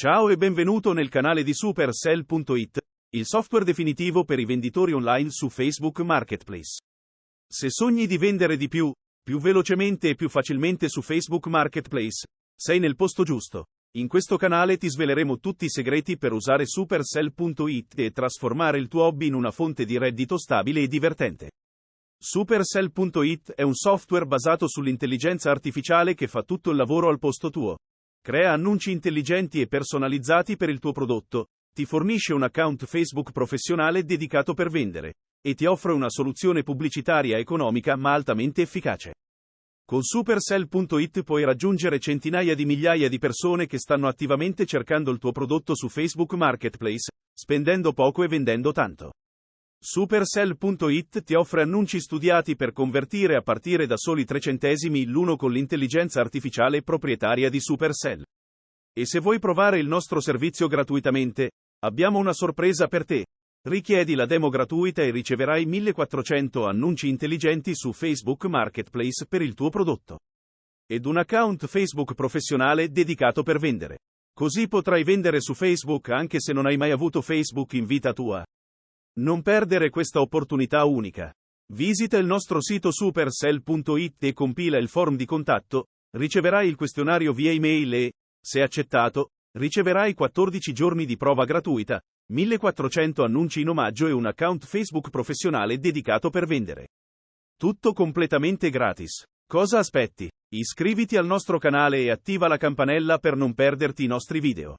Ciao e benvenuto nel canale di Supercell.it, il software definitivo per i venditori online su Facebook Marketplace. Se sogni di vendere di più, più velocemente e più facilmente su Facebook Marketplace, sei nel posto giusto. In questo canale ti sveleremo tutti i segreti per usare Supercell.it e trasformare il tuo hobby in una fonte di reddito stabile e divertente. Supercell.it è un software basato sull'intelligenza artificiale che fa tutto il lavoro al posto tuo. Crea annunci intelligenti e personalizzati per il tuo prodotto, ti fornisce un account Facebook professionale dedicato per vendere, e ti offre una soluzione pubblicitaria economica ma altamente efficace. Con Supercell.it puoi raggiungere centinaia di migliaia di persone che stanno attivamente cercando il tuo prodotto su Facebook Marketplace, spendendo poco e vendendo tanto. Supercell.it ti offre annunci studiati per convertire a partire da soli 3 centesimi l'uno con l'intelligenza artificiale proprietaria di Supercell. E se vuoi provare il nostro servizio gratuitamente, abbiamo una sorpresa per te. Richiedi la demo gratuita e riceverai 1400 annunci intelligenti su Facebook Marketplace per il tuo prodotto. Ed un account Facebook professionale dedicato per vendere. Così potrai vendere su Facebook anche se non hai mai avuto Facebook in vita tua. Non perdere questa opportunità unica. Visita il nostro sito supercell.it e compila il form di contatto, riceverai il questionario via email e, se accettato, riceverai 14 giorni di prova gratuita, 1400 annunci in omaggio e un account Facebook professionale dedicato per vendere. Tutto completamente gratis. Cosa aspetti? Iscriviti al nostro canale e attiva la campanella per non perderti i nostri video.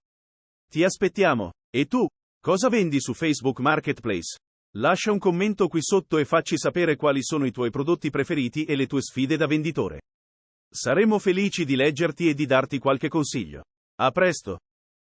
Ti aspettiamo. E tu? Cosa vendi su Facebook Marketplace? Lascia un commento qui sotto e facci sapere quali sono i tuoi prodotti preferiti e le tue sfide da venditore. Saremo felici di leggerti e di darti qualche consiglio. A presto!